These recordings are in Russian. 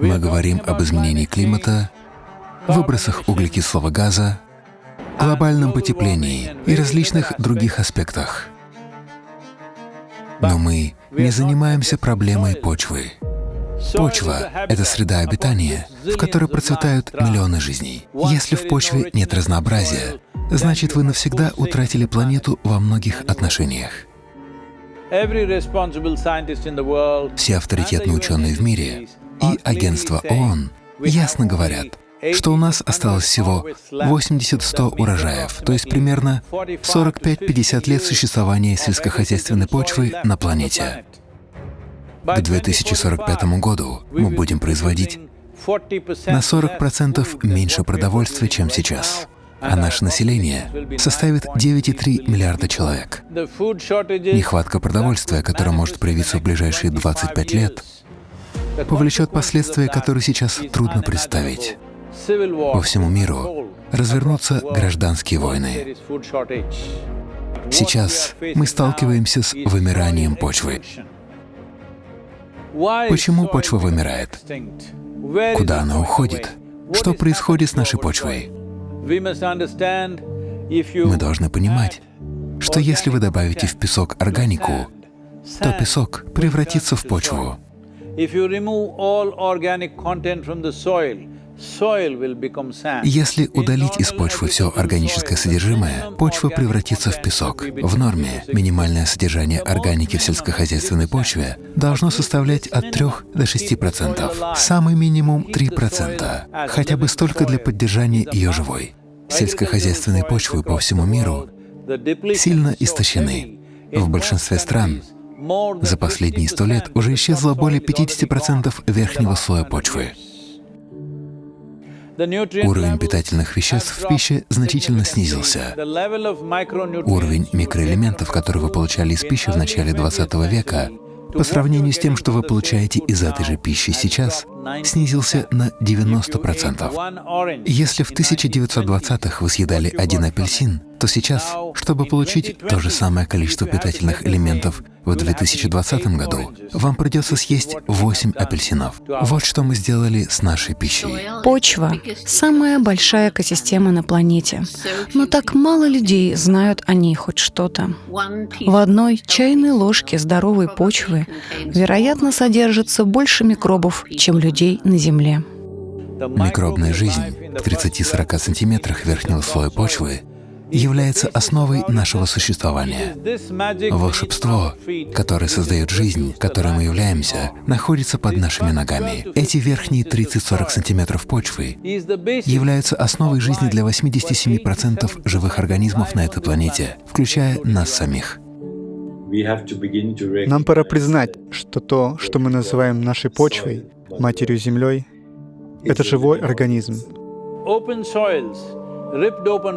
Мы говорим об изменении климата, выбросах углекислого газа, глобальном потеплении и различных других аспектах. Но мы не занимаемся проблемой почвы. Почва — это среда обитания, в которой процветают миллионы жизней. Если в почве нет разнообразия, значит, вы навсегда утратили планету во многих отношениях. Все авторитетные ученые в мире и агентства ООН ясно говорят, что у нас осталось всего 80-100 урожаев, то есть примерно 45-50 лет существования сельскохозяйственной почвы на планете. К 2045 году мы будем производить на 40% меньше продовольствия, чем сейчас, а наше население составит 9,3 миллиарда человек. Нехватка продовольствия, которая может проявиться в ближайшие 25 лет, повлечет последствия, которые сейчас трудно представить. По всему миру развернутся гражданские войны. Сейчас мы сталкиваемся с вымиранием почвы. Почему почва вымирает? Куда она уходит? Что происходит с нашей почвой? Мы должны понимать, что если вы добавите в песок органику, то песок превратится в почву. Если удалить из почвы все органическое содержимое, почва превратится в песок. В норме минимальное содержание органики в сельскохозяйственной почве должно составлять от 3 до 6 процентов, самый минимум 3 процента, хотя бы столько для поддержания ее живой. Сельскохозяйственные почвы по всему миру сильно истощены. В большинстве стран за последние сто лет уже исчезло более 50 процентов верхнего слоя почвы. Уровень питательных веществ в пище значительно снизился. Уровень микроэлементов, которые вы получали из пищи в начале 20 века, по сравнению с тем, что вы получаете из этой же пищи сейчас, снизился на 90%. Если в 1920-х вы съедали один апельсин, то сейчас, чтобы получить то же самое количество питательных элементов в 2020 году, вам придется съесть 8 апельсинов. Вот что мы сделали с нашей пищей. Почва — самая большая экосистема на планете, но так мало людей знают о ней хоть что-то. В одной чайной ложке здоровой почвы, вероятно, содержится больше микробов, чем людей людей на Земле. Микробная жизнь в 30-40 сантиметрах верхнего слоя почвы является основой нашего существования. Волшебство, которое создает жизнь, которой мы являемся, находится под нашими ногами. Эти верхние 30-40 сантиметров почвы являются основой жизни для 87% живых организмов на этой планете, включая нас самих. Нам пора признать, что то, что мы называем нашей почвой, матерью землей, это живой организм.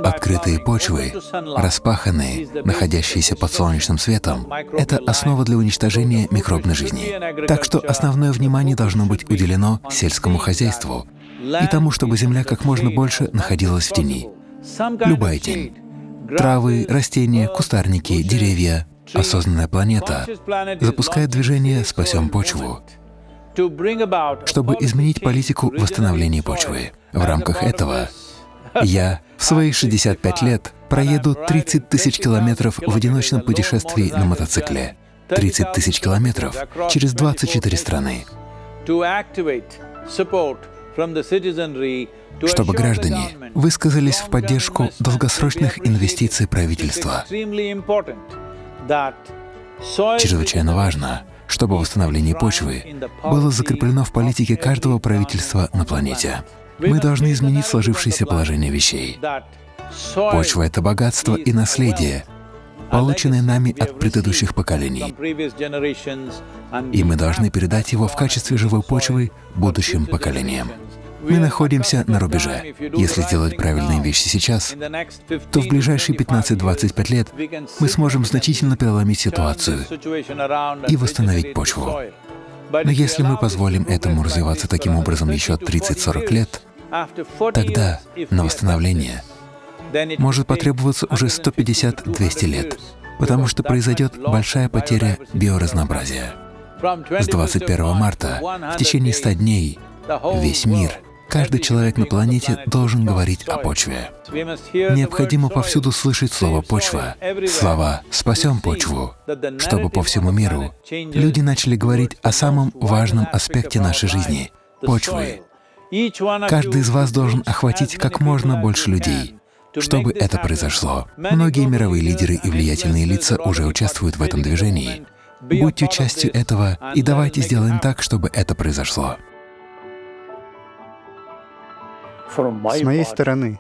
Открытые почвы, распаханные, находящиеся под солнечным светом — это основа для уничтожения микробной жизни. Так что основное внимание должно быть уделено сельскому хозяйству и тому, чтобы земля как можно больше находилась в тени. Любая тень. Травы, растения, кустарники, деревья. Осознанная планета запускает движение «Спасем почву», чтобы изменить политику восстановления почвы. В рамках этого я в свои 65 лет проеду 30 тысяч километров в одиночном путешествии на мотоцикле. 30 тысяч километров через 24 страны. Чтобы граждане высказались в поддержку долгосрочных инвестиций правительства. Чрезвычайно важно, чтобы восстановление почвы было закреплено в политике каждого правительства на планете. Мы должны изменить сложившееся положение вещей. Почва — это богатство и наследие, полученное нами от предыдущих поколений. И мы должны передать его в качестве живой почвы будущим поколениям. Мы находимся на рубеже. Если сделать правильные вещи сейчас, то в ближайшие 15-25 лет мы сможем значительно переломить ситуацию и восстановить почву. Но если мы позволим этому развиваться таким образом еще 30-40 лет, тогда на восстановление может потребоваться уже 150-200 лет, потому что произойдет большая потеря биоразнообразия. С 21 марта в течение 100 дней Весь мир, каждый человек на планете должен говорить о почве. Необходимо повсюду слышать слово «почва», слова «спасем почву», чтобы по всему миру люди начали говорить о самом важном аспекте нашей жизни — почвы. Каждый из вас должен охватить как можно больше людей, чтобы это произошло. Многие мировые лидеры и влиятельные лица уже участвуют в этом движении. Будьте частью этого и давайте сделаем так, чтобы это произошло. С моей стороны,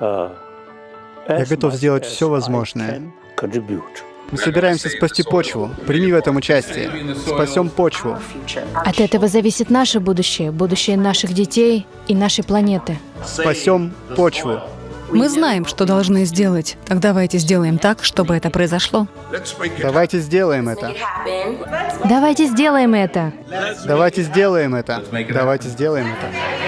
я готов сделать все возможное. Мы собираемся спасти почву. Прими в этом участие. Спасем почву. От этого зависит наше будущее, будущее наших детей и нашей планеты. Спасем почву. Мы знаем, что должны сделать. Так давайте сделаем так, чтобы это произошло. Давайте сделаем это. Давайте сделаем это. Давайте сделаем это. Давайте сделаем это.